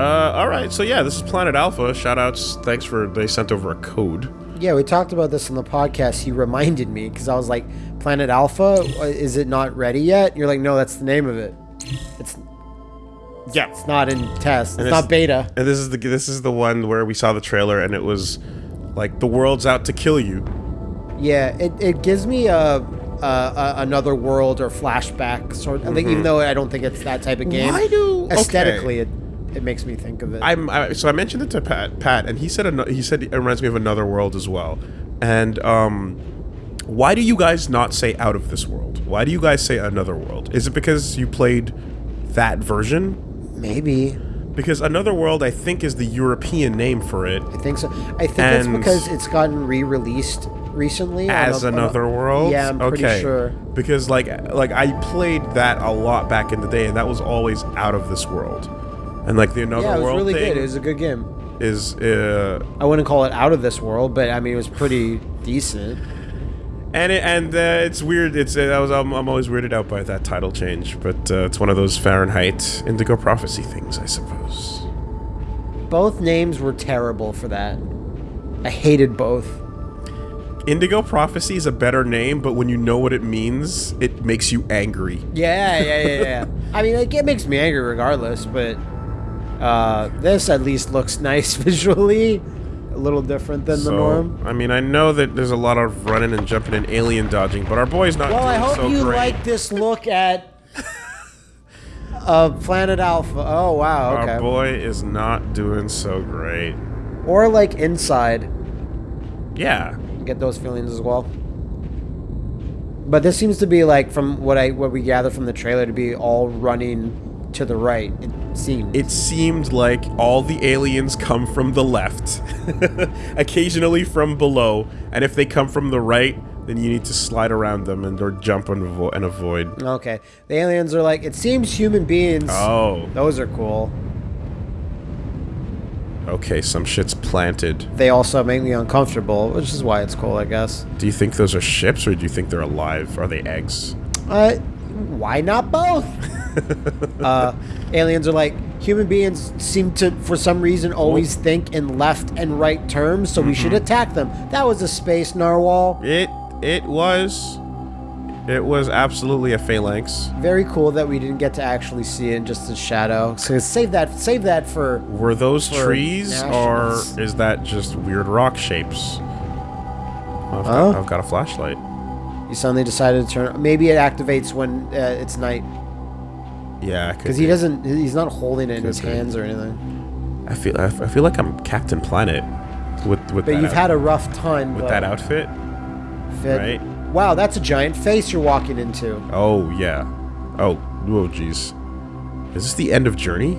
Uh, all right. So yeah, this is Planet Alpha. Shoutouts. Thanks for they sent over a code. Yeah, we talked about this in the podcast. He reminded me because I was like, Planet Alpha, uh, is it not ready yet? You're like, no, that's the name of it. It's Yeah. it's not in test. It's it's- not beta. And this is the this is the one where we saw the trailer and it was like the world's out to kill you. Yeah, it, it gives me a, a, a another world or flashback sort. I think even though I don't think it's that type of game. Mm-hmm. Why do- okay. aesthetically it it makes me think of it. I'm I, so I mentioned it to Pat, Pat, and he said he said it reminds me of Another World as well. And um, why do you guys not say Out of This World? Why do you guys say Another World? Is it because you played that version? Maybe Because Another World, I think, is the European name for it. I think so. I think it's because it's gotten re-released recently As a- on a- Another World. Yeah, I'm pretty okay. sure. Because like like I played that a lot back in the day, and that was always Out of This World. And like the Another Yeah, it was World really thing good. It was a good game. is uh, I wouldn't call it out of this world, but I mean it was pretty decent. And it, and uh, it's weird. It's uh, I was I'm, I'm always weirded out by that title change, but uh, it's one of those Fahrenheit Indigo Prophecy things, I suppose. Both names were terrible for that. I hated both. Indigo Prophecy is a better name, but when you know what it means, it makes you angry. Yeah, yeah, yeah, yeah. I mean, like, it makes me angry regardless, but uh, this at least looks nice visually. A little different than the norm. I mean, I know that there's a lot of running and jumping and alien dodging, but our boy's not Well, I hope so you great. like this look at uh, Planet Alpha. Oh, wow, okay. Our boy is not doing so great. Or like Inside. Yeah. Get those feelings as well. But this seems to be like from what I what we gather from the trailer to be all running to the right. It seems. It seemed like all the aliens come from the left, occasionally from below, and if they come from the right, then you need to slide around them and or jump and, avo- and avoid. okay. The aliens are like it seems human beings. Oh, Those are cool. okay, some shit's planted. They also make me uncomfortable, which is why it's cool, I guess. Do you think those are ships or do you think they're alive? Are they eggs? Uh, why not both? uh, aliens are like human beings seem to, for some reason, always think in left and right terms, so we should attack them. That was a space narwhal. It it was it was absolutely a phalanx. Very cool that we didn't get to actually see it in just a shadow. So save that, save that for. Were those For trees nationals. or is that just weird rock shapes? I've, Huh? got, I've got a flashlight. You suddenly decided to turn. Maybe it activates when uh, it's night Yeah, because he doesn't. He's not holding it in his be. hands or anything. I feel I feel like I'm Captain Planet with with But that you've out- had a rough time. with but that outfit. fit. right? Wow, that's a giant face you're walking into. Oh yeah. Oh oh jeez. Is this the end of Journey?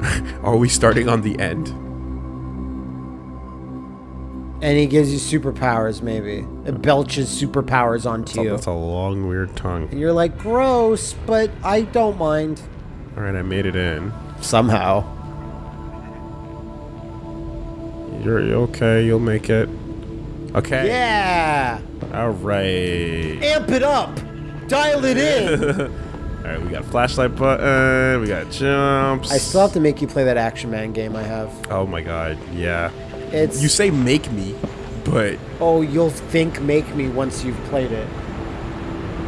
Are we starting on the end? And he gives you superpowers, maybe. It belches superpowers onto That's a, you. that's a long weird tongue. And you're like, gross, but I don't mind. All right, I made it in. Somehow. You're okay. You'll make it. Okay. Yeah! All right. Amp it up! Dial it in! All right. We got a flashlight button. We got jumps. I still have to make you play that Action Man game I have. Oh my god. Yeah. It's. You say make me, but oh, you'll think Make Me once you've played it.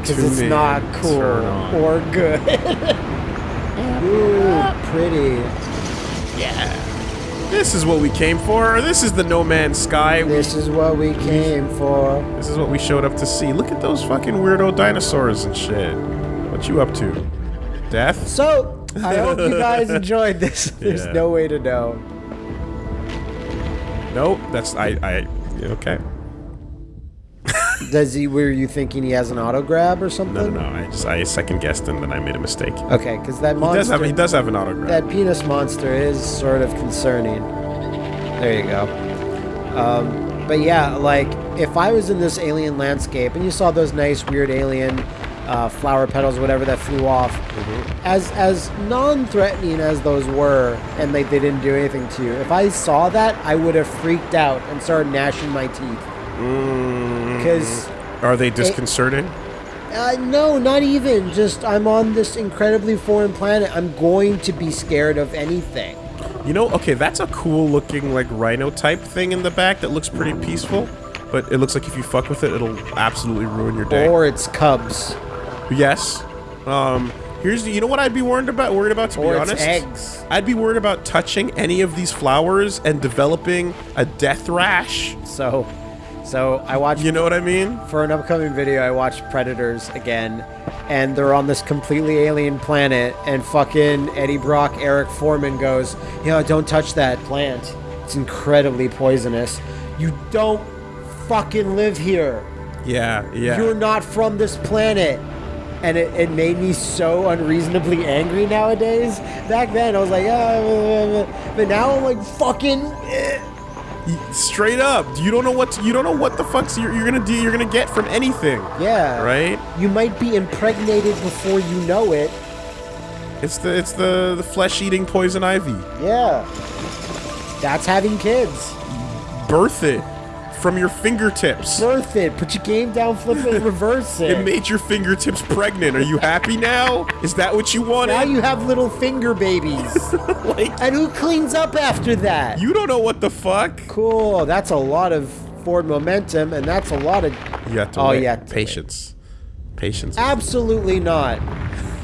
Because it's not cool or good. Ooh, pretty. Yeah. This is what we came for. This is the No Man's Sky. We- This is what we came for. This is what we showed up to see. Look at those fucking weirdo dinosaurs and shit. What you up to? Death? So, I hope you guys enjoyed this. There's Yeah. no way to know. Nope. That's I. I. Okay. Does he? Were you thinking he has an auto grab or something? no, no. I just I second guessed and then I made a mistake. Okay, because that He monster, does have. He does have an autograph. that penis monster is sort of concerning. There you go. Um, but yeah, like if I was in this alien landscape and you saw those nice weird alien uh, flower petals, whatever that flew off, as as non-threatening as those were, and like they didn't do anything to you, if I saw that, I would have freaked out and started gnashing my teeth. Mm, Because are they disconcerting? Uh, no, not even. Just I'm on this incredibly foreign planet. I'm going to be scared of anything. You know, okay, that's a cool looking like rhino type thing in the back that looks pretty peaceful. But it looks like if you fuck with it, it'll absolutely ruin your day. Or it's cubs. Yes. Um, here's you know what I'd be worried about. Worried about to Or be honest. eggs. I'd be worried about touching any of these flowers and developing a death rash. So, so I watched You know what I mean? for an upcoming video. I watched Predators again, and they're on this completely alien planet. And fucking Eddie Brock, Eric Foreman goes, "Yeah, don't touch that plant. It's incredibly poisonous. You don't fucking live here. Yeah, yeah. You're not from this planet." And it, it made me so unreasonably angry nowadays. Back then, I was like, ah, but now I'm like, fucking. eh." Straight up, you don't know what you don't know what the fuck's you're, you're gonna do. You're gonna get from anything, Yeah. right? You might be impregnated before you know it. It's the it's the the flesh eating poison ivy. Yeah. That's having kids. Birth it from your fingertips. Birth it. Put your game down, flip it, reverse it. It made your fingertips pregnant. Are you happy now? Is that what you wanted? now you have little finger babies. like and who cleans up after that? you don't know what the fuck. Cool. That's a lot of forward momentum, and that's a lot of. You have to Oh, wait. you have to patience. Patience. Absolutely not.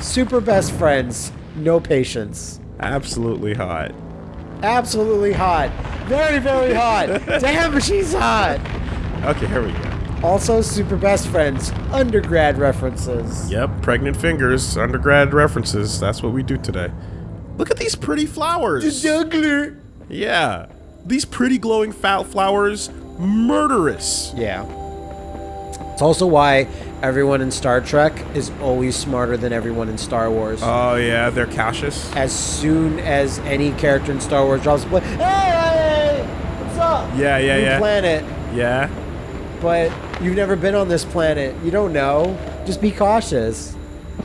Super best friends. No patience. Absolutely hot. Absolutely hot. Very, very hot. Damn, she's hot. Okay, here we go. Also, super best friends. Undergrad references. Yep, pregnant fingers, undergrad references. That's what we do today. Look at these pretty flowers. The Juggler. Yeah. These pretty glowing foul flowers, murderous. Yeah. It's also why everyone in Star Trek is always smarter than everyone in Star Wars. Oh yeah, they're cautious. as soon as any character in Star Wars drops a hey, hey, hey, what's up? Yeah, yeah, New yeah. planet, Yeah. but you've never been on this planet. You don't know. Just be cautious.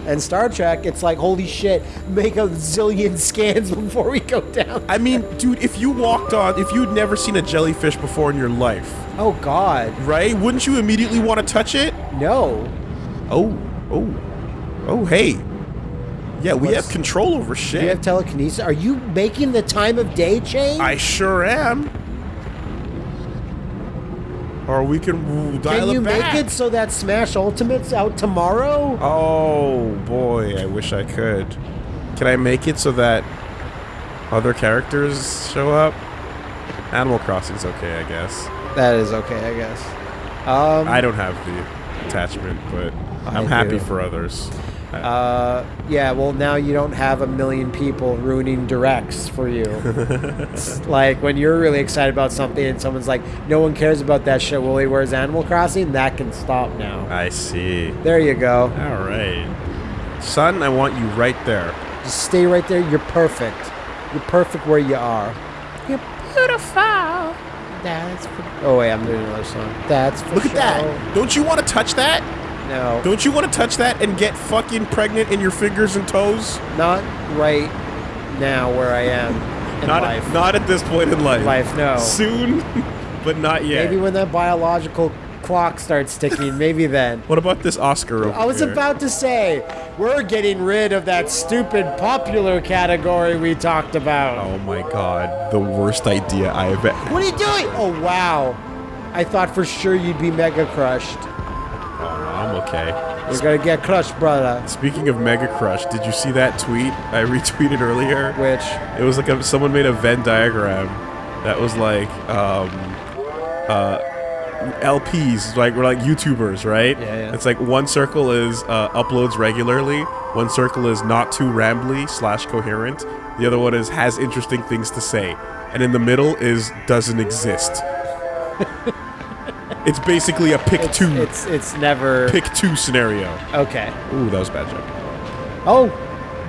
And Star Trek, it's like, holy shit, make a zillion scans before we go down. I mean, dude, if you walked on, if you'd never seen a jellyfish before in your life, Oh, God. right? Wouldn't you immediately want to touch it? No. Oh, oh, oh, hey. Yeah, we What's- have control over shit. you have telekinesis? Are you making the time of day change? I sure am. Or we can dial Can you it back. make it so that Smash Ultimate's out tomorrow? Oh boy, I wish I could. Can I make it so that other characters show up? Animal Crossing's okay, I guess. That is okay, I guess. Um, I don't have the attachment, but I'm I happy do. for others. Uh, yeah, well, now you don't have a million people ruining directs for you. Like when you're really excited about something and someone's like, no one cares about that shit, Woolie, where's Animal Crossing? That can stop now. I see. There you go. All right. Son, I want you right there. Just stay right there. You're perfect. You're perfect where you are. You're beautiful. That's for. Oh, wait, I'm doing another song. That's for Look at that. Don't you want to touch that? No. Don't you want to touch that and get fucking pregnant in your fingers and toes? Not right now where I am in Not life. not at this point in life. Life, no. Soon, but not yet. Maybe when that biological clock starts ticking, maybe then. What about this Oscar over I was here? about to say, we're getting rid of that stupid popular category we talked about. Oh my god, the worst idea I have ever. What are you doing? Oh, wow. I thought for sure you'd be mega crushed. Okay. You're gonna get crushed, brother. Speaking of Mega Crush, did you see that tweet I retweeted earlier? Which, It was like a, someone made a Venn diagram that was like um, uh, LPs, like we're like YouTubers, right? Yeah, yeah. It's like one circle is uh, uploads regularly, one circle is not too rambly slash coherent, the other one is has interesting things to say, and in the middle is doesn't exist. it's basically a pick it's, two, it's, it's never. pick two scenario. Okay. Ooh, that was a bad joke. Oh,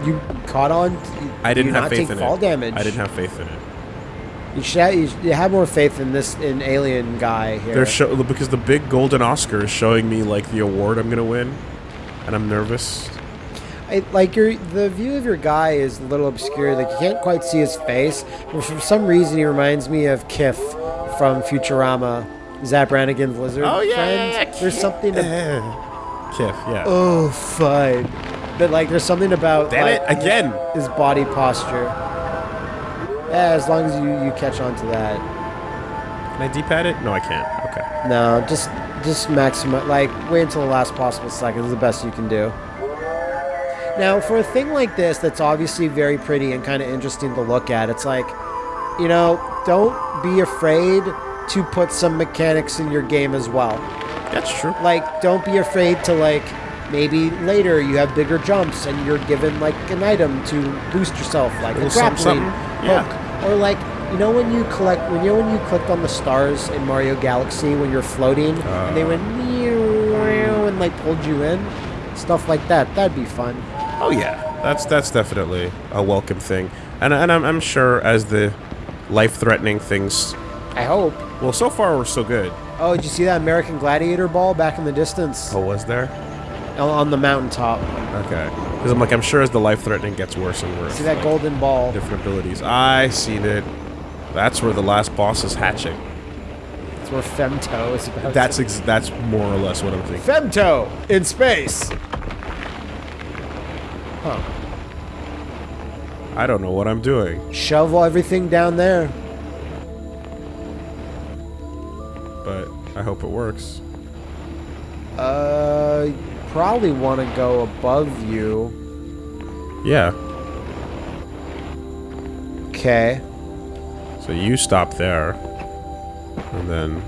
you caught on. I didn't you have not faith take in fall it. damage. I didn't have faith in it. You should have, you should have more faith in this in alien guy here. They're show because the big golden Oscar is showing me like the award I'm gonna win, and I'm nervous. I, like your the view of your guy is a little obscure. Like you can't quite see his face, but for some reason he reminds me of Kif from Futurama. Zap Brannigan's lizard Oh, yeah, yeah, yeah, There's something. Ab- Eh. Kif, yeah. oh, fine. But like, there's something about Damn like, it again! his body posture. Yeah, as long as you, you catch on to that. Can I D-pad it? No, I can't. Okay. No, just just maximize. Like, wait until the last possible second is the best you can do. Now, for a thing like this, that's obviously very pretty and kind of interesting to look at, it's like, you know, don't be afraid to put some mechanics in your game as well. That's true. Like, don't be afraid to like. Maybe later you have bigger jumps and you're given like an item to boost yourself, like a something, grappling something. Yeah. hook, or like you know when you collect when you know when you clicked on the stars in Mario Galaxy when you're floating and they Uh. went meow and like pulled you in, stuff like that. That'd be fun. Oh yeah, that's that's definitely a welcome thing, and and I'm, I'm sure as the life-threatening things. I hope. Well, so far we're so good. Oh, did you see that American Gladiator ball back in the distance Oh, was there? on- on the mountaintop? Okay, because I'm like I'm sure as the life-threatening gets worse and worse. See that like, golden ball? different abilities. I seen it. That's where the last boss is hatching. That's where Femto is about. That's to- ex- that's more or less what I'm thinking. Femto in space. Huh. I don't know what I'm doing. Shovel everything down there. I hope it works. Uh, you probably want to go above you. Yeah. Okay. So you stop there, and then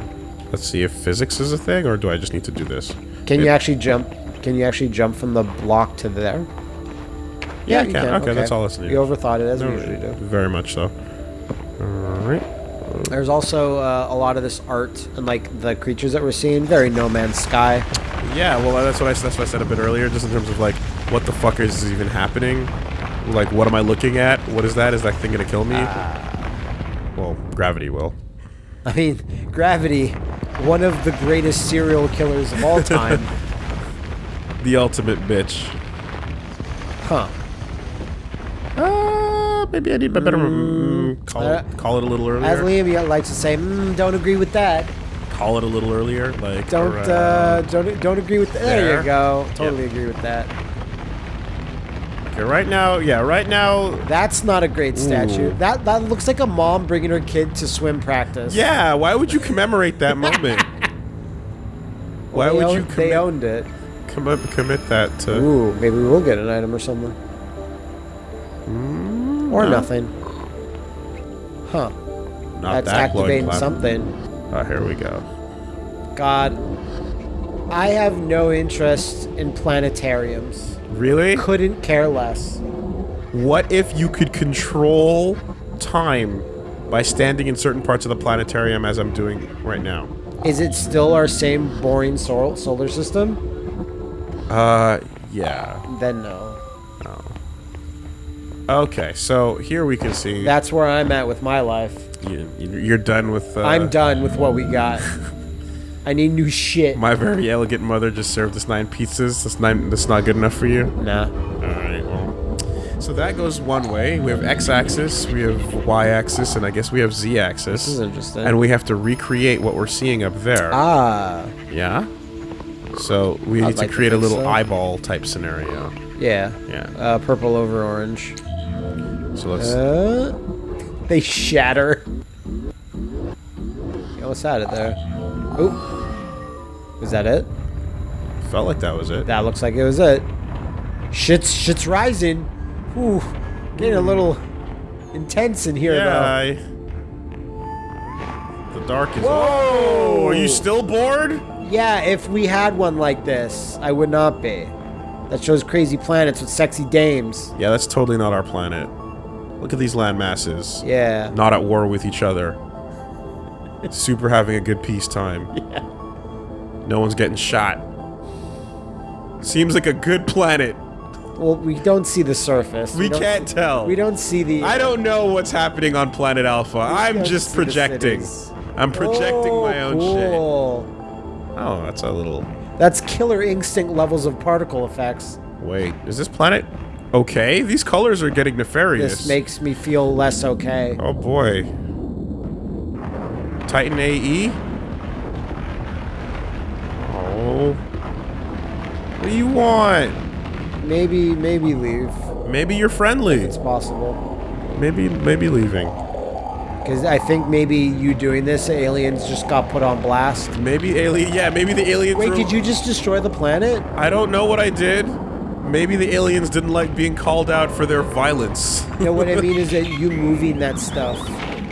let's see if physics is a thing, or do I just need to do this? Can you actually jump? Can you actually jump from the block to there? Yeah, I you can. Okay, that's all that's needed. You overthought it as we No, usually do. Very much so. All right. There's also uh, a lot of this art and like the creatures that we're seeing. Very No Man's Sky. Yeah, well, that's what I that's what I said a bit earlier, just in terms of like what the fuck is even happening. Like, what am I looking at? What is that? Is that thing gonna kill me? well, gravity will. I mean, Gravity, one of the greatest serial killers of all time. The ultimate bitch. huh. Uh, maybe I need a better mm, call, uh, it, call it a little earlier. As. Liam likes to say, mm, don't agree with that. Call it a little earlier, like Don't around- uh, don't don't agree with that. There, there. you go. Totally Yep. agree with that. Okay, right now, yeah, right now, That's not a great statue. Ooh. That that looks like a mom bringing her kid to swim practice. yeah. Why would you commemorate that moment? Why They would you They owned it. commit commit that to? Ooh, maybe we'll get an item or something. Or no, nothing. Huh. Not That's that activating something. Oh, here we go. God. I have no interest in planetariums. Really? Couldn't care less. What if you could control time by standing in certain parts of the planetarium as I'm doing right now? Is it still our same boring sol- solar system? Uh, yeah. Then no. Okay, so here we can see That's where I'm at with my life. you, you're done with. Uh, I'm done with what we got. I need new shit. My very elegant mother just served us nine pizzas. That's nine. That's not good enough for you. Nah. All right. Well, so that goes one way. We have x-axis, we have y-axis, and I guess we have z-axis. This is interesting. and we have to recreate what we're seeing up there. ah. Yeah. So we I'd need to like to create a little so. eyeball type scenario. Yeah. Yeah. Uh, purple over orange. So let's. Uh, they shatter. Yeah, what's that there? Oop. Was that it? felt like that was it. That looks like it was it. Shit's shit's rising. Ooh, getting a little intense in here yeah. I, the dark is. Whoa! Are you still bored? Yeah, if we had one like this, I would not be. That shows crazy planets with sexy dames. Yeah, that's totally not our planet. Look at these land masses. Yeah. Not at war with each other. Super having a good peace time. Yeah. No one's getting shot. Seems like a good planet. Well, we don't see the surface. We don't can't see- tell. We don't see the. I don't know what's happening on planet Alpha. I'm just projecting. I'm projecting Oh, my own oh, shit. Oh, that's a little. That's killer instinct levels of particle effects. Wait, is this planet okay? These colors are getting nefarious. This makes me feel less okay. Oh boy. Titan AE? Oh. What do you want? Maybe, maybe leave. Maybe you're friendly. It's possible. Maybe maybe leaving. Because I think maybe you doing this, aliens just got put on blast. Maybe alien. Yeah, maybe the aliens. Wait, did you just destroy the planet? I don't know what I did. Maybe the aliens didn't like being called out for their violence. No, what I mean is that you moving that stuff,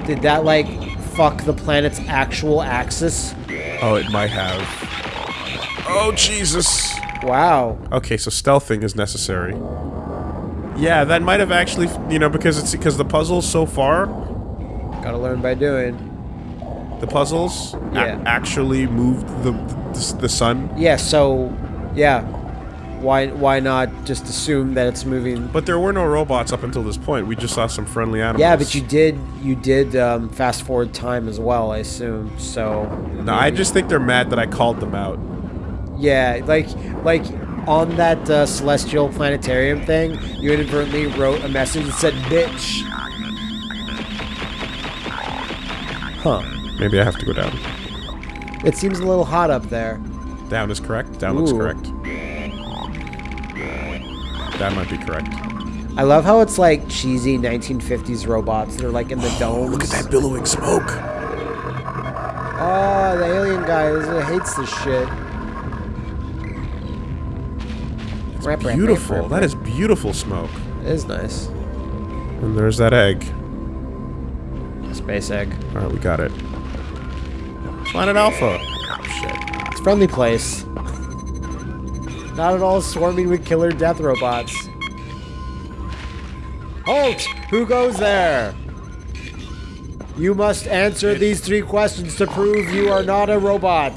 did that like fuck the planet's actual axis? oh, it might have. Oh Jesus. Wow. Okay, so stealthing is necessary. Yeah, that might have actually, you know, because it's because the puzzles so far, Gotta learn by doing. the puzzles Yeah. actually moved the, the the sun. Yeah, so yeah. Why why not just assume that it's moving? But there were no robots up until this point. We just saw some friendly animals. Yeah, but you did you did um, fast forward time as well, I assume. So No, I just think they're mad that I called them out. yeah, like like on that uh, celestial planetarium thing, you inadvertently wrote a message that said "bitch." Huh. Maybe I have to go down. It seems a little hot up there. Down is correct. Down looks correct. That might be correct. I love how it's like cheesy 1950s robots. that are like in the oh, domes. Look at that billowing smoke. Oh, the alien guy hates this shit. Rap, rap, rap, Beautiful. rap, That is beautiful smoke. It is nice. And there's that egg. Space egg. All right, we got it. Planet Alpha. Oh shit. It's a friendly place. Not at all swarming with killer death robots. Halt! Who goes there? You must answer these three questions to prove you are not a robot.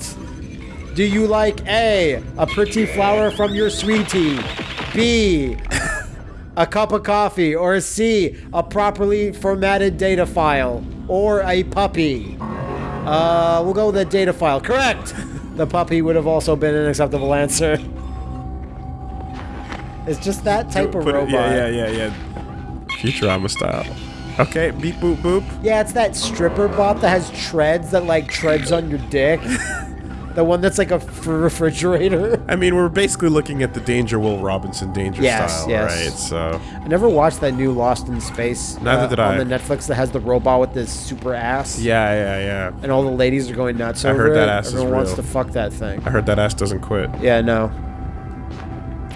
Do you like A, a pretty flower from your sweetie? B, a cup of coffee? Or C, a properly formatted data file? Or a puppy? Uh, we'll go with the data file. Correct! The puppy would have also been an acceptable answer. It's just that type of Put it- robot. Yeah, yeah, yeah, yeah. Futurama style. Okay, beep boop boop. Yeah, it's that stripper bot that has treads that like treads on your dick. the one that's like a refrigerator. I mean, we're basically looking at the Danger Will Robinson Danger Yes, style, yes. right? So I never watched that new Lost in Space. Neither uh, did I. On the Netflix that has the robot with this super ass. yeah, yeah, yeah. And all the ladies are going nuts I over heard it. that ass is Everyone wants to fuck that thing. I heard that ass doesn't quit. Yeah, no.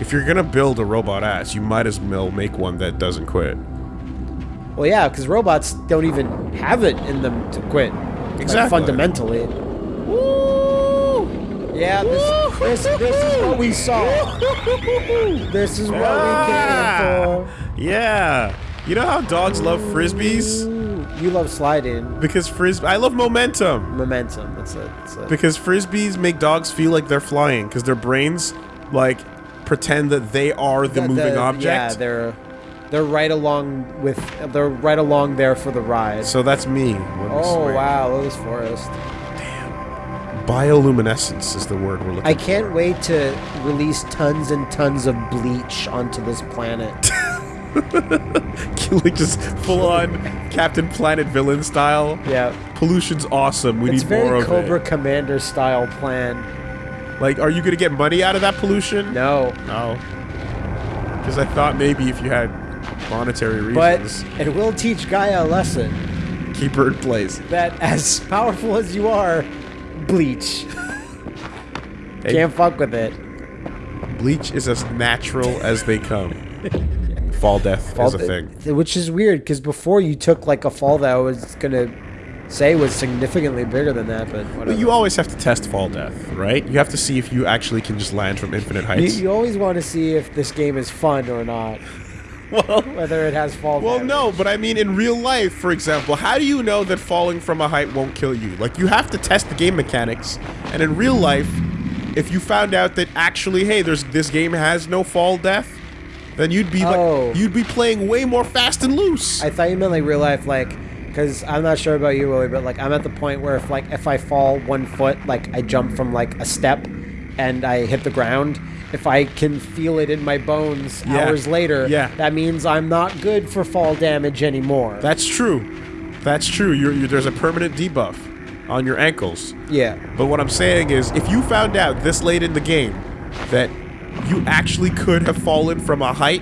If you're gonna build a robot ass, you might as well make one that doesn't quit. Well, yeah, because robots don't even have it in them to quit. Like, Exactly. fundamentally. Yeah, this, this, this is what we saw. This is what we Ah! came for. Yeah. You know how dogs love frisbees? You love sliding. Because frisbee, I love momentum. Momentum. That's it. That's it. Because frisbees make dogs feel like they're flying. Because their brains, like, pretend that they are the The- moving the- object. Yeah, they're they're right along with they're right along there for the ride. so that's me. oh wow, Lewis Forest. Damn. Bioluminescence is the word we're looking I can't wait to release tons and tons of bleach onto this planet. for. like just full on Captain Planet villain style. yeah. Pollution's awesome. We It's need more very of Cobra it. Commander style plan. Like, are you gonna get money out of that pollution? No. No. Because I thought maybe if you had monetary reasons. But it will teach Gaia a lesson keep her in place. that as powerful as you are, bleach. Hey, Can't fuck with it. bleach is as natural as they come. Fall death is a thing. Which is weird because before you took like a fall that was gonna say was significantly bigger than that, but whatever. But you always have to test fall death, right? You have to see if you actually can just land from infinite You, heights. you always want to see if this game is fun or not, well, whether it has fall. well, damage. no, but I mean, in real life, for example, how do you know that falling from a height won't kill you? Like, you have to test the game mechanics, and in real life, if you found out that actually, hey, there's this game has no fall death, then you'd be Oh. like, you'd be playing way more fast and loose. I thought you meant like real life, like, because I'm not sure about you, Woolie, but like I'm at the point where if like if I fall one foot, like I jump from like a step, and I hit the ground. If I can feel it in my bones Yeah. hours later, Yeah. that means I'm not good for fall damage anymore. That's true. That's true. You're, you're, there's a permanent debuff on your ankles. yeah. But what I'm saying is, if you found out this late in the game that you actually could have fallen from a height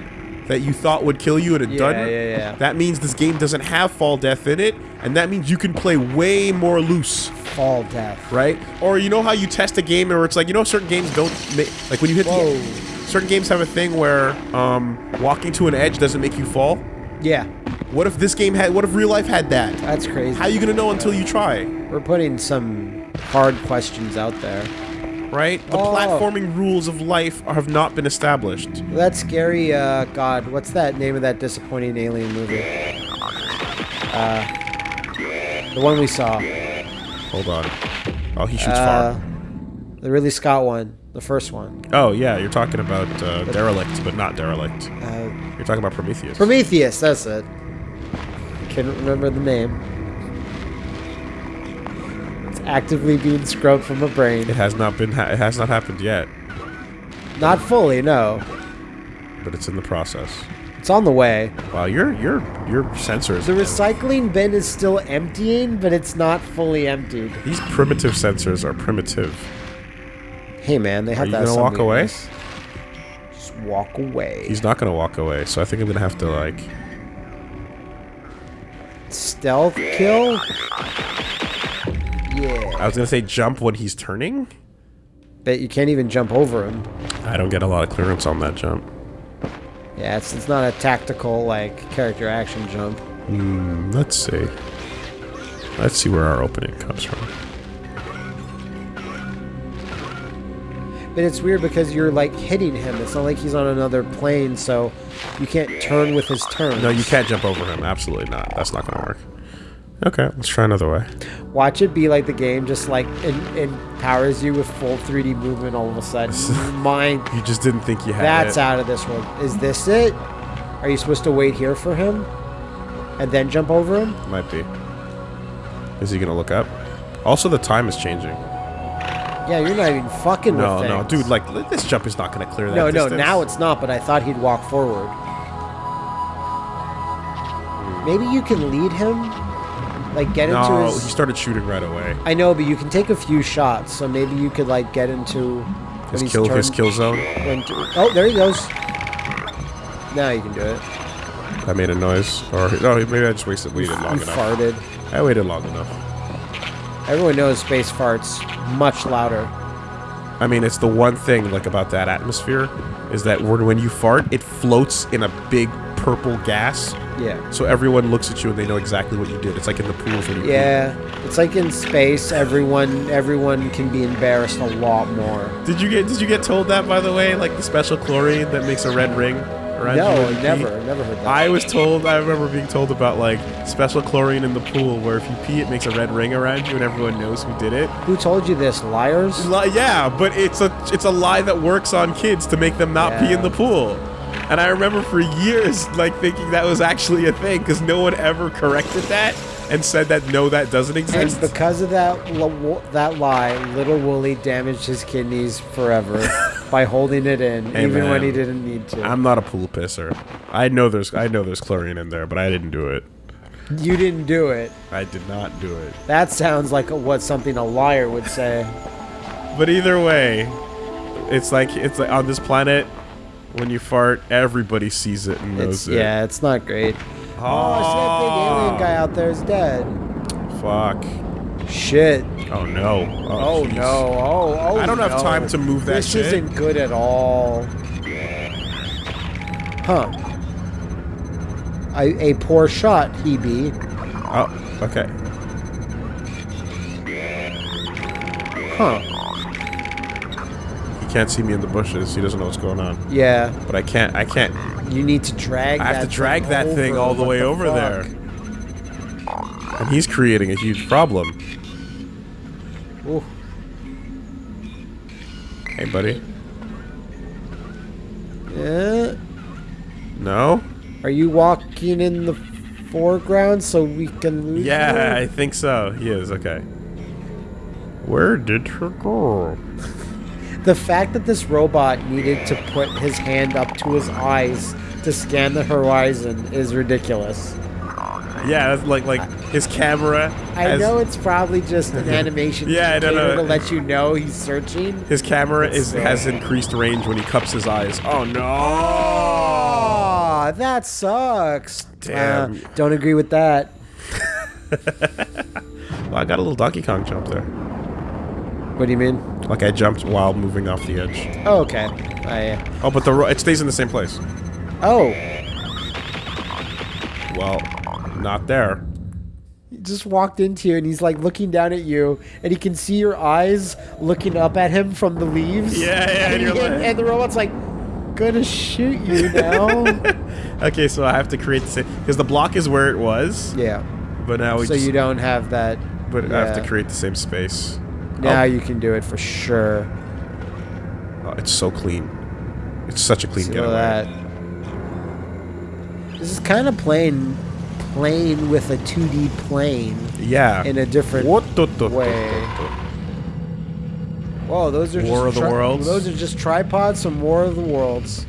that you thought would kill you and it Yeah, doesn't. yeah, yeah. That means this game doesn't have fall death in it, and that means you can play way more loose, Fall death. right? Or you know how you test a game, where it's like you know certain games don't make like when you hit Whoa. the certain games have a thing where um, walking to an edge doesn't make you fall. Yeah, What if this game had? What if real life had that? that's crazy. How are you gonna know until you try? We're putting some hard questions out there. Right? The Oh. platforming rules of life have not been established. That scary, uh, God, what's that name of that disappointing alien movie? Uh, the one we saw. Hold on. Oh, he shoots Uh, far. the Ridley Scott one. The first one. Oh yeah, you're talking about uh, derelict, but not derelict. Uh, You're talking about Prometheus. Prometheus, that's it. I can't remember the name. Actively being scrubbed from it brain. has not been. Ha- it has not happened yet, Not fully, no. but it's in the process. It's on the way. Wow, your your your sensors. The recycling bin is still emptying, but it's not fully emptied. These primitive sensors are primitive. Hey man, they have you to have gonna walk away? weakness. Just walk away. He's not gonna walk away, so I think I'm gonna have to like. Stealth kill? Yeah. I was gonna say jump when he's turning. Bet you can't even jump over him. I don't get a lot of clearance on that jump. Yeah, it's, it's not a tactical, like, character action jump. Hmm, let's see. Let's see where our opening comes from. But it's weird because you're, like, hitting him. It's not like he's on another plane, so you can't turn with his turn. No, you can't jump over him. Absolutely not. That's not gonna work. Okay, let's try another way. Watch it be like the game just, like, empowers you with full 3D movement all of a sudden. Mind You just didn't think you had That's it. out of this world. Is this it? Are you supposed to wait here for him? And then jump over him? Might be. Is he gonna look up? Also, the time is changing. Yeah, you're not even fucking No, no, dude, like this jump is not gonna clear that. No, no, now it's not, but I thought he'd walk forward. Maybe you can lead him? Like, get into No, his... he started shooting right away. I know, but you can take a few shots, so maybe you could, like, get into... His kill, his kill zone. when oh, there he goes. Now you can do it. I made a noise, or no, maybe I just wasted waited long You enough. farted. I waited long enough. Everyone knows space farts much louder. I mean, it's the one thing like about that atmosphere is that when you fart, it floats in a big purple gas. Yeah. So everyone looks at you and they know exactly what you did. It's like in the pools when you pee. Yeah, it's like in space. Everyone, everyone can be embarrassed a lot more. Did you get Did you get told that by the way? Like the special chlorine that makes a red ring around you? No, you pee? never, never heard that. I was told. I remember being told about like special chlorine in the pool, where if you pee, it makes a red ring around you, and everyone knows who did it. Who told you this? Liars? Li- yeah, but it's a it's a lie that works on kids to make them not pee in the pool. And I remember for years like thinking that was actually a thing because no one ever corrected that and said that no, that doesn't exist. And because of that, that lie, little Woolie damaged his kidneys forever by holding it in, Hey, even when he didn't need to. I'm not a pool pisser. I know there's I know there's chlorine in there, but I didn't do it. you didn't do it. I did not do it. That sounds like what something a liar would say. But either way, it's like it's like on this planet when you fart, everybody sees it and knows It's, it. yeah, it's not great. Oh, oh so that big alien guy out there is dead. Fuck. Shit. Oh no. Oh, oh jeez. no. Oh, oh I don't have time to move that This shit. This isn't good at all. Huh. A, a poor shot, he be. Oh, okay. Huh. Can't see me in the bushes. He doesn't know what's going on. Yeah. But I can't. I can't. You need to drag I have to drag thing that thing all the What way over fuck? there. And he's creating a huge problem. Ooh. Hey, buddy. Yeah. No? Are you walking in the foreground so we can lose Yeah, I think so. He is. Okay. Where did her go? The fact that this robot needed to put his hand up to his eyes to scan the horizon is ridiculous. Yeah, that's like like his camera. I has- know it's probably just an animation Yeah, I don't know. to let you know he's searching. His camera It's is so- has increased range when he cups his eyes. Oh no! Oh, that sucks. Damn. Uh, don't agree with that. Well, I got a little Donkey Kong jump there. What do you mean? Like I jumped while moving off the edge. Oh, okay. I. Uh, oh, but the ro- it stays in the same place. Oh, Well, not there. he just walked into you and he's like looking down at you, and he can see your eyes looking up at him from the leaves. Yeah, yeah, and And, you're he- like- and the robot's like, gonna shoot you now. Okay, so I have to create the same because the block is where it was, yeah. but now we So just, you don't have that. but I have to create the same space. Now Oh, you can do it for sure. oh, it's so clean. It's such a clean See getaway. that. This is kind of playing, playing with a 2D plane Yeah. in a different way. Whoa, those are War just of the Worlds? Those are just tripods from War of the Worlds.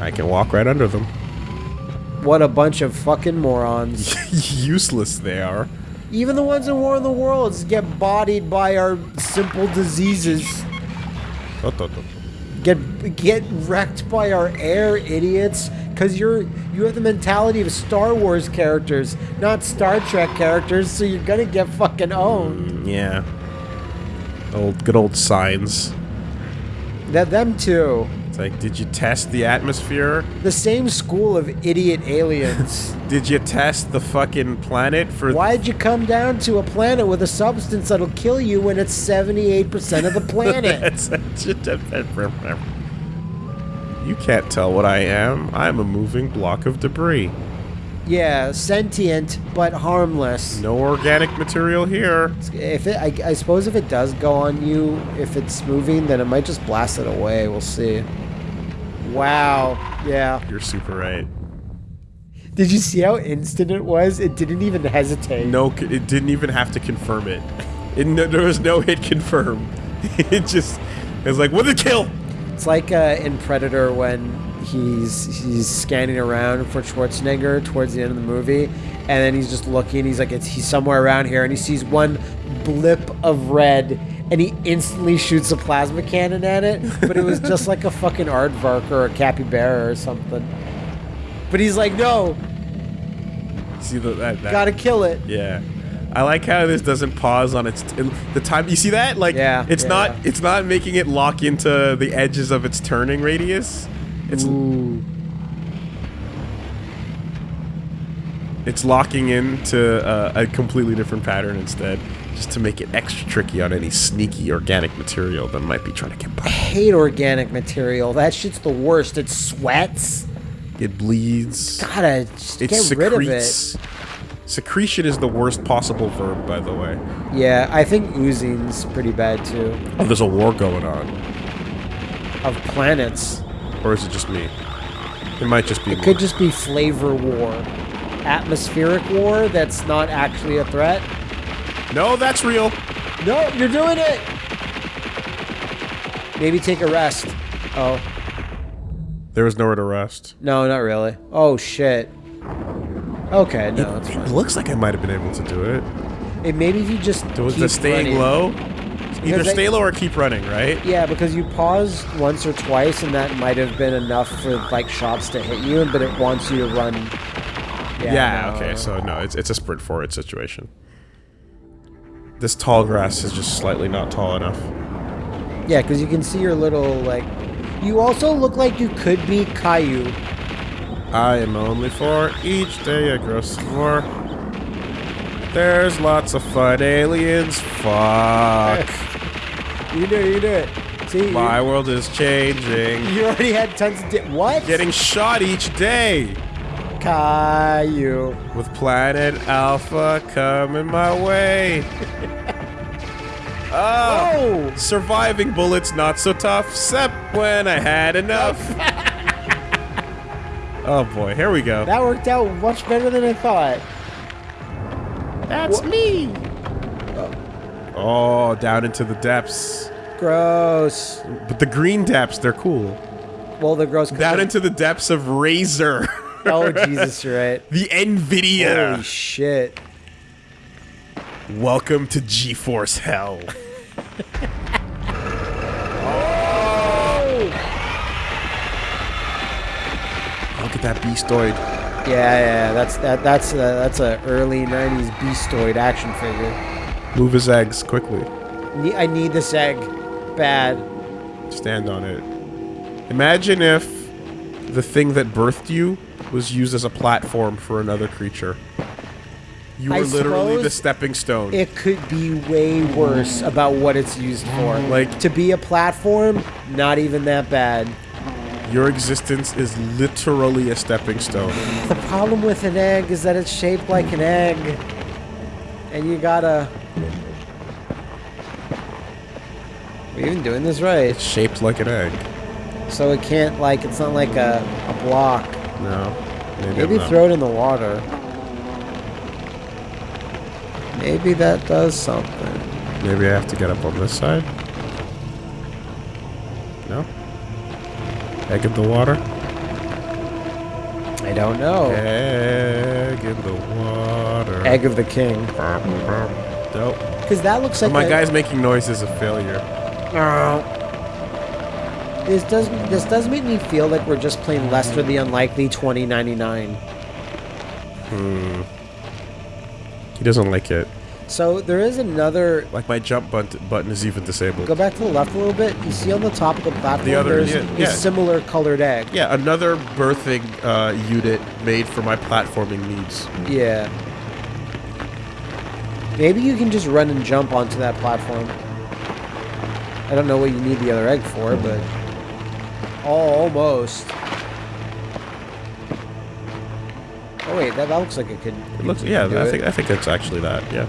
I can walk right under them. What a bunch of fucking morons. Useless they are. Even the ones in War of the Worlds get bodied by our simple diseases. Get get wrecked by our air, idiots. Cause you're you have the mentality of Star Wars characters, not Star Trek characters, so you're gonna get fucking owned. Mm, yeah. Old good old signs. That them too. It's like, did you test the atmosphere? The same school of idiot aliens. Did you test the fucking planet for? Why'd you come down to a planet with a substance that'll kill you when it's 78% of the planet? That's such a- you can't tell what I am. I'm a moving block of debris. yeah, sentient but harmless. No organic material here. If it, I, I suppose if it does go on you, if it's moving, then it might just blast it away. We'll see. Wow. Yeah. You're super right. Did you see how instant it was? It didn't even hesitate. No, it didn't even have to confirm it. it no, there was no hit confirm. it just, it was like, what the kill? It's like uh, in Predator when he's he's scanning around for Schwarzenegger towards the end of the movie, and then he's just looking. He's like, it's, he's somewhere around here, and he sees one blip of red, and he instantly shoots a plasma cannon at it. But it was just like a fucking aardvark or a capybara or something. But he's like, no, See the, that, that gotta kill it. Yeah. I like how this doesn't pause on its the time. You see that? Like, Yeah, it's yeah, not yeah. it's not making it lock into the edges of its turning radius. It's Ooh. it's locking into uh, a completely different pattern instead, just to make it extra tricky on any sneaky organic material that might be trying to get by. I hate organic material. That shit's the worst. It sweats. It bleeds. Gotta just It get rid of it. secretes. Secretion is the worst possible verb, by the way. Yeah, I think oozing's pretty bad too. Oh, there's a war going on, Of planets. or is it just me? It might just be. It me. could just be flavor war. Atmospheric war that's not actually a threat. No, that's real. No, you're doing it! Maybe take a rest. Oh, There was nowhere to rest. no, not really. Oh, shit. Okay, no, it's It looks like I might have been able to do it. Hey, maybe if you just Was keep the staying running. low? Either Because I- stay low or keep running, right? Yeah, because you pause once or twice, and that might have been enough for like shots to hit you, but it wants you to run. Yeah, no. okay, so no, it's, it's a sprint forward situation. This tall grass is just slightly not tall enough. Yeah, because you can see your little like. You also look like you could be Caillou. I am only four, each day I grow some more. There's lots of fun aliens. Fuck. You do it. You do it. See, My you, world is changing. you already had tons of di- what? Getting shot each day. Caillou. With Planet Alpha coming my way. oh, Oh, surviving bullets not so tough, except when I had enough. oh boy, here we go. that worked out much better than I thought. That's me. Oh, down into the depths. Gross. But the green depths, they're cool. Well, the gross. Down into the depths of Razer. Oh Jesus, you're right. the Nvidia. Holy shit. Welcome to GeForce Hell. That beastoid. Yeah, yeah, that's that that's a, that's a early '90s Beastoid action figure. Move his eggs quickly. Ne- I need this egg, bad. Stand on it. Imagine if the thing that birthed you was used as a platform for another creature. You were I literally the stepping stone. It could be way worse about what it's used for. Like- to be a platform, not even that bad. Your existence is literally a stepping stone. The problem with an egg is that it's shaped like an egg, and you gotta. We're even doing this right, It's shaped like an egg. so it can't like it's not like a, a block. No. Maybe, Maybe throw it in the water. Maybe that does something. Maybe I have to get up on this side. Egg in the water? I don't know. Egg in the water. Oh. Egg of the king. Nope. Because that looks like My a- guy's making noises of failure. This does this does make me feel like we're just playing Lester the Unlikely 2099. Hmm. He doesn't like it. So there is another. Like my jump button, button is even disabled. Go back to the left a little bit. You see on the top of the platform, The other- there's yeah, a similar colored egg. Yeah, another birthing uh, unit made for my platforming needs. Yeah. Maybe you can just run and jump onto that platform. I don't know what you need the other egg for, but almost. Oh wait, that, that looks like it could. It looks, yeah, I it. think I think it's actually that. Yeah.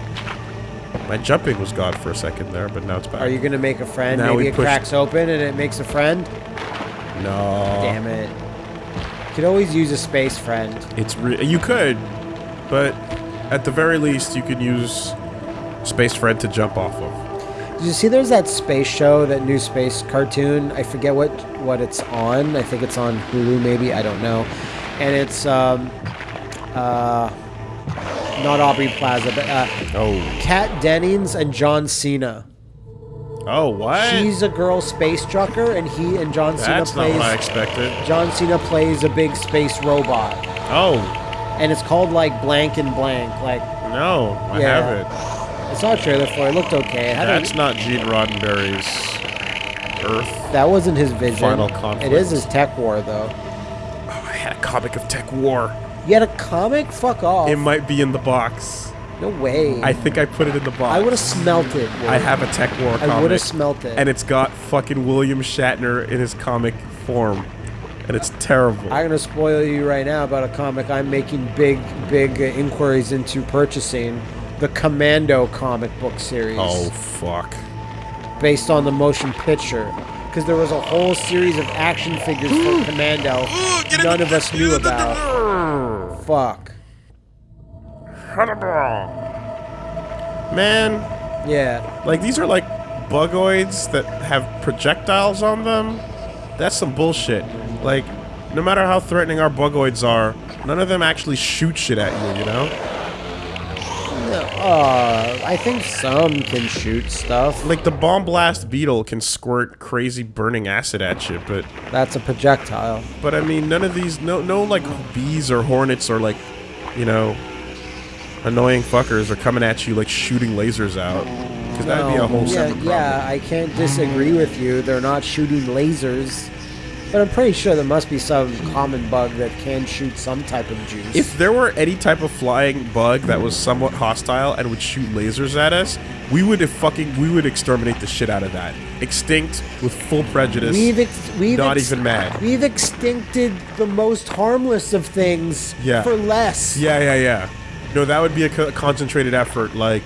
My jumping was gone for a second there, but now it's back. Are you gonna make a friend? Now Maybe it cracks open and it makes a friend. No. Damn it! You could always use a space friend. It's re- you could, but at the very least, you could use Space Friend to jump off of. Did you see there's that space show, that new space cartoon? I forget what what it's on. I think it's on Hulu, maybe. I don't know. And it's um, uh, not Aubrey Plaza, but uh, Oh. Kat Dennings and John Cena. Oh, what? She's a girl space trucker, and he and John Cena That's not plays. what I expected. John Cena plays a big space robot, Oh, and it's called like blank and blank. Like no, I Yeah. have it. I saw a trailer for it. It looked okay. It had a- That's not Gene Roddenberry's Earth. that wasn't his vision. Final Conflict. is his TekWar, though. Oh, I had a comic of TekWar. You had a comic? Fuck off. It might be in the box. no way. I think I put it in the box. I would have smelt it. I have a Tech War comic. I would have smelt it. and it's got fucking William Shatner in his comic form, and it's terrible. I'm gonna spoil you right now about a comic I'm making big, big uh, inquiries into purchasing. The Commando comic book series, oh fuck! based on the motion picture, because there was a whole series of action figures for Commando none of us knew about. Fuck. Man, Yeah. like these are like bugoids that have projectiles on them. That's some bullshit. Like, no matter how threatening our bugoids are, none of them actually shoot shit at you. You know? Uh, I think some can shoot stuff. Like the bomb blast beetle can squirt crazy burning acid at you, but That's a projectile. but I mean none of these no no like bees or hornets or like you know annoying fuckers are coming at you like shooting lasers out because that'd be a whole yeah, separate problem. yeah, I can't disagree with you. They're not shooting lasers, but I'm pretty sure there must be some common bug that can shoot some type of juice. If there were any type of flying bug that was somewhat hostile and would shoot lasers at us, we would have fucking we would exterminate the shit out of that. Extinct with full prejudice. we've ex- we've not ex- even mad. We've extincted the most harmless of things Yeah. for less. Yeah, yeah, yeah. No, that would be a co- concentrated effort. Like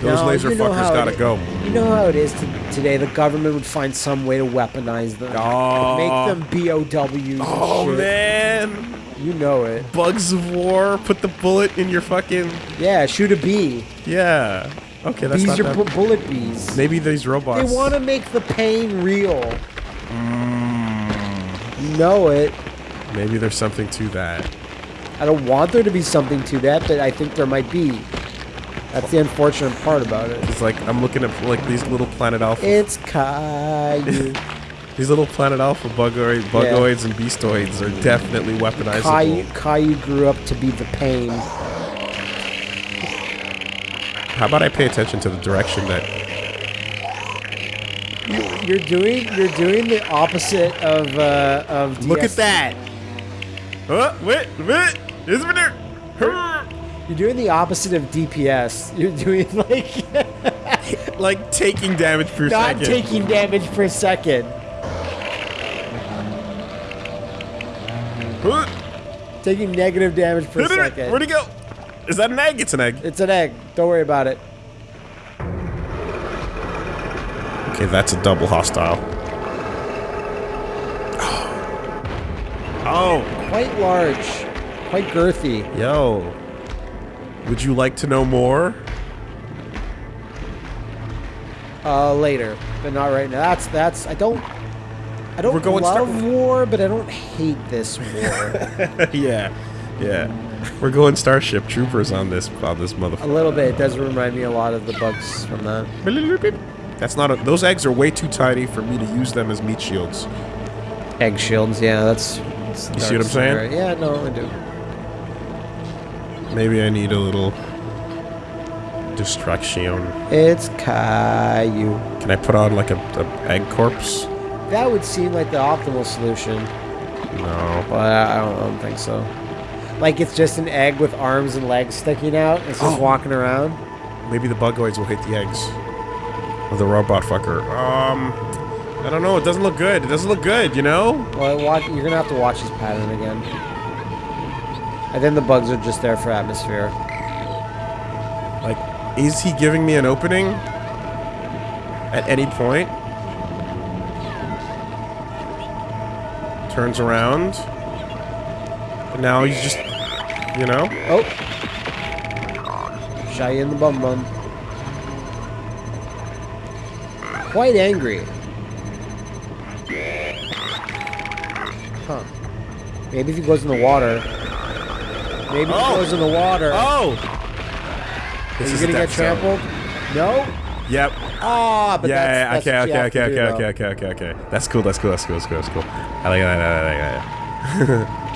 those No, laser you know fuckers gotta go. You know how it is to, today. The government would find some way to weaponize them, Oh. make them BOWs. Oh man, you know it. bugs of war. Put the bullet in your fucking Yeah, shoot a bee. yeah. Okay, that's Bees not are bu- bullet bees. Maybe these robots. They want to make the pain real. Mm. You know it. Maybe there's something to that. I don't want there to be something to that, but I think there might be. That's the unfortunate part about it. It's like I'm looking at like these little planet alpha. It's Caillou. These little Planet Alpha bugoid, bugoids and beastoids are definitely weaponizable. Caillou, Caillou grew up to be the pain. How about I pay attention to the direction that... You're doing you're doing the opposite of uh, of. Look at that! Oh, wait, wait! isn't it there? You're doing the opposite of DPS. You're doing like Like taking damage per not second. taking damage per second. Taking negative damage per second. Where'd he go? Is that an egg? It's an egg. It's an egg. Don't worry about it. Okay, that's a double hostile. Oh, Quite large. Quite girthy. yo. Would you like to know more? Uh, later, but not right now. That's that's. I don't. I don't We're going Star- love war, but I don't hate this war. yeah, yeah. We're going Starship Troopers on this on this motherfucker. a little bit. It does remind me a lot of the bugs from that. That's not a, those eggs are way too tiny for me to use them as meat shields. Egg shields. Yeah, that's. that's You see what I'm saying? Yeah, no, I do. Maybe I need a little distraction. It's Caillou. Can I put on like a, a egg corpse? That would seem like the optimal solution, No. but I don't, I don't think so. Like it's just an egg with arms and legs sticking out. It's just Oh. walking around. Maybe the bugoids will hit the eggs. Or the robot fucker. Um, I don't know. It doesn't look good. It doesn't look good, you know? Well, watch, you're gonna have to watch this pattern again. And then the bugs are just there for atmosphere. Like, is he giving me an opening? At any point? Turns around. But now he's just, you know? Oh, shy in the bum bum. Quite angry. Huh. Maybe if he goes in the water. Maybe Oh. he goes in the water. Oh! Are you gonna get death zone. trampled? No? Yep. Ah, but yeah, that's, yeah, that's okay, okay, okay, okay, okay, okay, okay, okay. That's cool, that's cool, that's cool, that's cool, that's cool. I like that, I like that, I like that.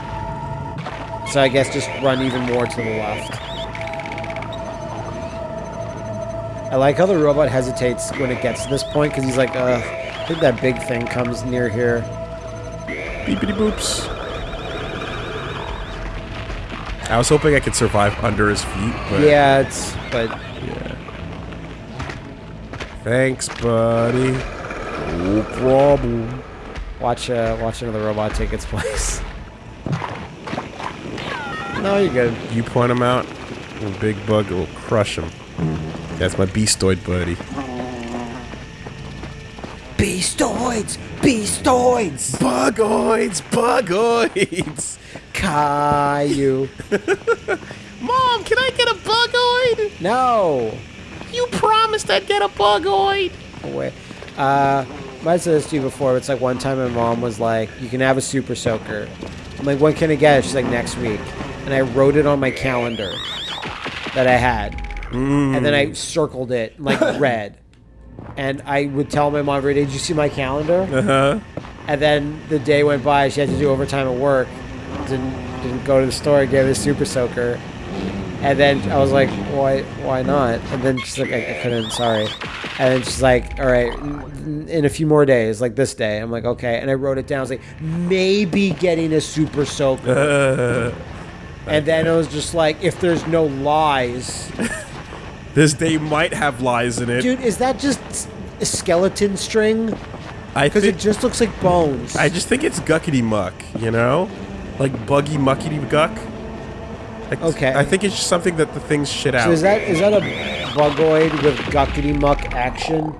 So I guess just run even more to the left. I like how the robot hesitates when it gets to this point because he's like, uh, I think that big thing comes near here. Beepity boops. I was hoping I could survive under his feet, but Yeah, it's but yeah. Thanks, buddy. No problem. watch uh, watch another robot take its place. no, you're good. You point him out, and Big Bug will crush him. That's my beastoid buddy. Beastoids, beastoids, Bugoids, bugoids. Caillou. Mom, can I get a bugoid? No. You promised I'd get a bugoid. Wait. Uh, I said this to you before. But it's like one time my mom was like, "You can have a super soaker." I'm like, "When can I get it?" She's like, "Next week." And I wrote it on my calendar that I had, and then I circled it like red. And I would tell my mom every day, "Did you see my calendar?" Uh huh. And then the day went by. She had to do overtime at work. Didn't didn't go to the store. Gave it a super soaker. And then I was like, why why not? And then she's like, I, I couldn't. Sorry. And then she's like, all right, in a few more days, like this day. I'm like, okay. And I wrote it down. I was like, maybe getting a super soaker. and then it was just like, if there's no lies, this day might have lies in it. dude, is that just a skeleton string? I Because it just looks like bones. I just think it's guckety muck, you know? Like buggy muckety guck. Like, Okay. I think it's just something that the things shit out. So is that is that a bugoid with guckety muck action?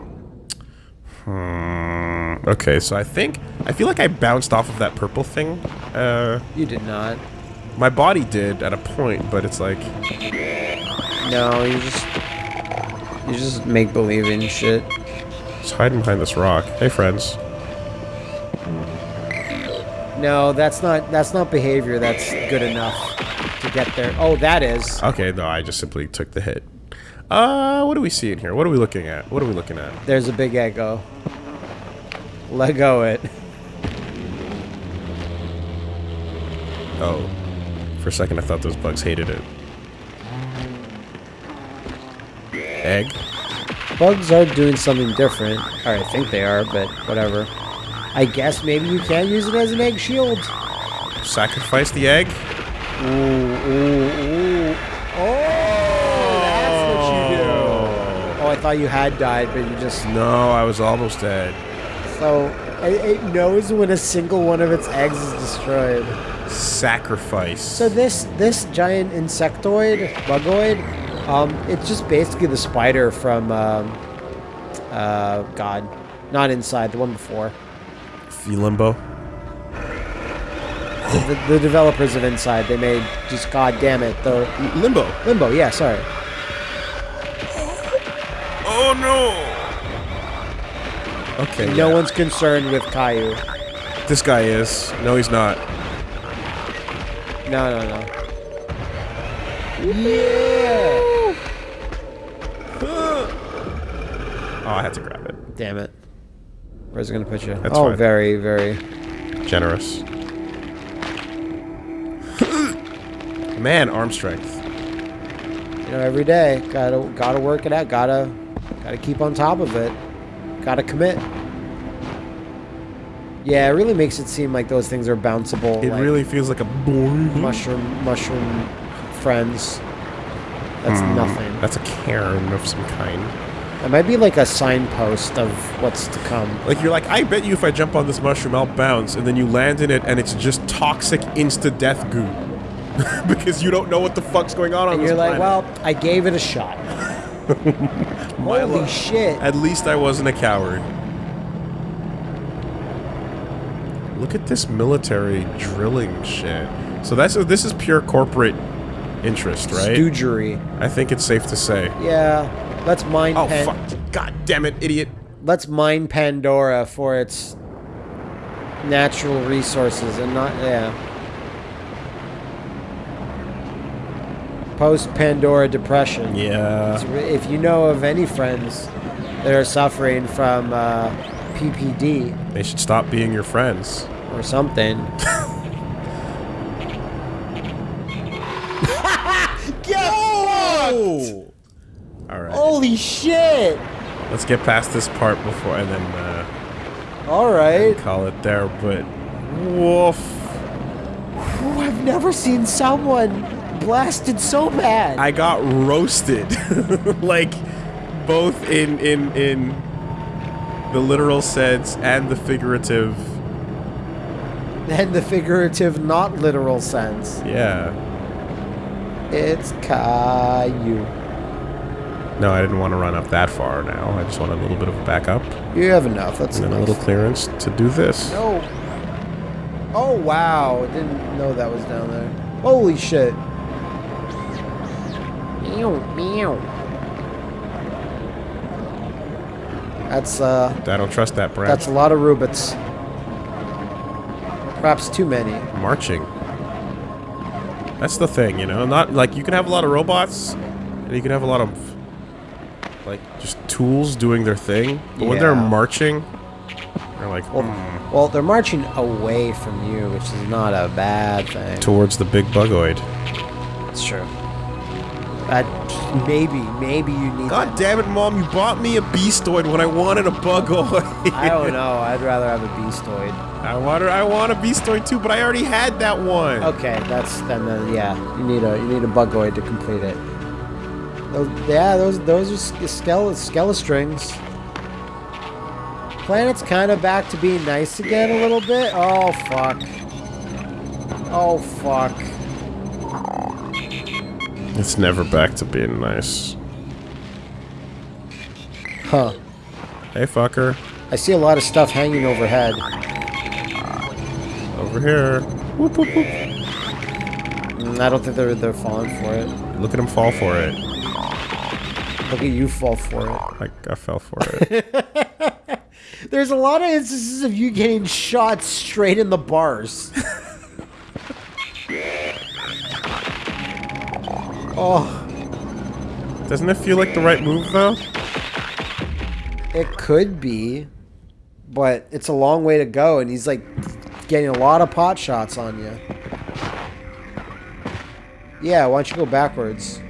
Hmm, okay, so I think I feel like I bounced off of that purple thing. Uh, You did not. my body did at a point, but it's like No, you just you just make believe believing shit. just hiding behind this rock. Hey, friends. No, that's not that's not behavior that's good enough to get there. Oh, that is. Okay, no, I just simply took the hit. Uh, what do we see in here? What are we looking at? What are we looking at? There's a big echo. Lego it. Oh. For a second, I thought those bugs hated it. Egg? Bugs are doing something different. Or I think they are, but whatever. I guess maybe you can use it as an egg shield. Sacrifice the egg? Ooh, ooh, ooh. Oh, that's what you do. Oh, I thought you had died, but you just... No, I was almost dead. So, it, it knows when a single one of its eggs is destroyed. Sacrifice. So this this giant insectoid, bugoid, um, it's just basically the spider from, um, uh, God, not inside, the one before. Limbo. The, the, the developers of Inside, they made just God damn it, the Limbo. Limbo. Yeah, sorry. Oh no. Okay. No yeah. one's concerned with Caillou. This guy is. No, he's not. No, no, no. Yeah. Oh, I had to grab it. Damn it. Where's it gonna put you? That's oh, fine. very, very. Generous. Man, arm strength. You know, every day, gotta gotta work it out. Gotta gotta keep on top of it. Gotta commit. Yeah, it really makes it seem like those things are bounceable. It like really feels like a boing. mushroom mushroom friends. That's Hmm. nothing. That's a cairn of some kind. It might be like a signpost of what's to come. Like you're like, I bet you if I jump on this mushroom, I'll bounce, and then you land in it, and it's just toxic insta-death goo, because you don't know what the fuck's going on on And this you're like, planet. well, I gave it a shot. My Holy luck. shit. At least I wasn't a coward. Look at this military drilling shit. So that's this is pure corporate interest, right? Stoogery. I think it's safe to say. Yeah. Let's mine Oh Pan- fuck! God damn it, idiot! let's mine Pandora for its natural resources and not yeah. Post Pandora depression. Yeah. If you know of any friends that are suffering from uh, PPD They should stop being your friends. or something. Get Oh! Holy shit! Let's get past this part before and then uh, All right. call it there, but woof. Ooh, I've never seen someone blasted so bad. I got roasted. like both in in in the literal sense and the figurative. and the figurative, not literal sense. Yeah. It's Caillou. No, I didn't want to run up that far now. I just want a little bit of a backup You have enough. That's and then a little clearance to do this. No. Oh wow! I Didn't know that was down there. Holy shit! Meow meow. That's uh, I don't trust that branch. that's a lot of rubits. Perhaps too many. marching. That's the thing, you know. Not like you can have a lot of robots, and you can have a lot of like just tools doing their thing. But when they're marching, they're like Well, "Hmm," well, they're marching away from you, which is not a bad thing. towards the big bugoid. It's true. That maybe, maybe you need. God that. damn it, mom! You bought me a beastoid when I wanted a bugoid. I don't know. I'd rather have a beastoid. I want, I want a beastoid too, but I already had that one. Okay, that's then. then yeah, you need a you need a bugoid to complete it. Those, yeah, those those are skele skelestrings. Planet's kind of back to being nice again a little bit. Oh fuck. Oh fuck. It's never back to being nice. Huh. Hey, fucker, I see a lot of stuff hanging overhead. over here. Whoop, whoop, whoop. Mm, I don't think they're they're falling for it. Look at him fall for it. Look at you fall for it. I, I fell for it. There's a lot of instances of you getting shot straight in the bars. oh, Doesn't it feel like the right move though? it could be, but it's a long way to go, and he's like getting a lot of pot shots on you. Yeah, why don't you go backwards?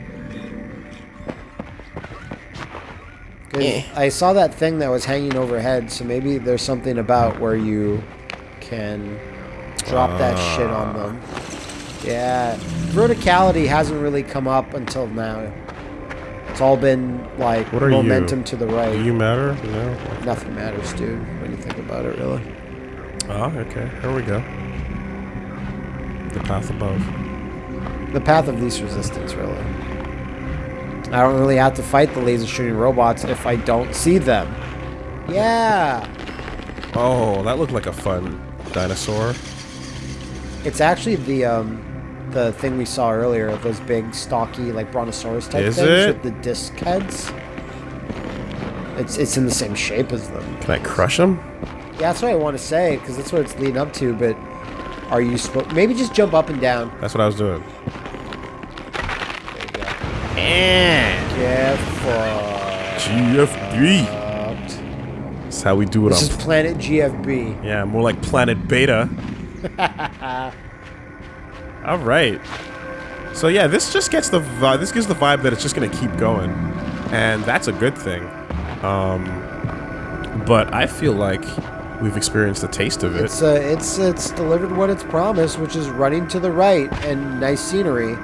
'Cause Eh. I saw that thing that was hanging overhead, so maybe there's something about where you can drop that shit on them. Yeah, verticality hasn't really come up until now. It's all been like What are momentum you? to the right. Do you matter? No. Nothing matters, dude, when you think about it, really. Oh, okay. Here we go. The path above. The path of least resistance, really. I don't really have to fight the laser shooting robots if I don't see them. Yeah! Oh, that looked like a fun dinosaur. It's actually the um, the thing we saw earlier, those big, stocky, like brontosaurus type Is things it? with the disc heads. It's it's in the same shape as them. Can I crush them? Yeah, that's what I want to say because that's what it's leading up to. But are you supposed? Maybe just jump up and down. That's what I was doing. There you go. Get fucked. GFB. That's how we do it This on. is Planet GFB. yeah, more like Planet Beta. All right. So yeah, this just gets the vi- this gives the vibe that it's just gonna keep going, and that's a good thing. Um, but I feel like we've experienced a taste of it. It's uh, it's it's delivered what it's promised, which is running to the right and nice scenery,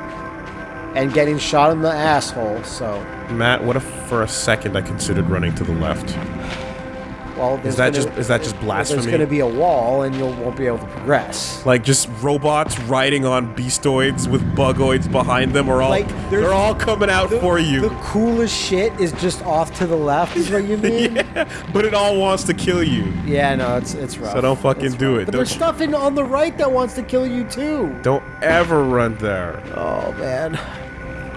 and getting shot in the asshole. So, Matt, what if for a second I considered running to the left? Well, there's that gonna- just- is that just blasphemy? There's going to be a wall, and you won't be able to progress. Like just robots riding on beastoids with bugoids behind them are all Like, they're all coming out for you. The coolest shit is just off to the left. Is what you mean? yeah, but it all wants to kill you. yeah. no, it's it's rough. So don't fucking It's do rough. it. But there's you- stuff in on the right that wants to kill you too. Don't ever run there. Oh man.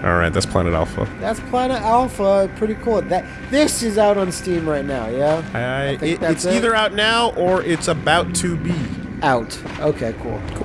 All right, that's Planet Alpha. That's Planet Alpha. Pretty cool. That this is out on Steam right now. Yeah. I, think it- it's it. either out now or it's about to be. Out. Okay. Cool. Cool.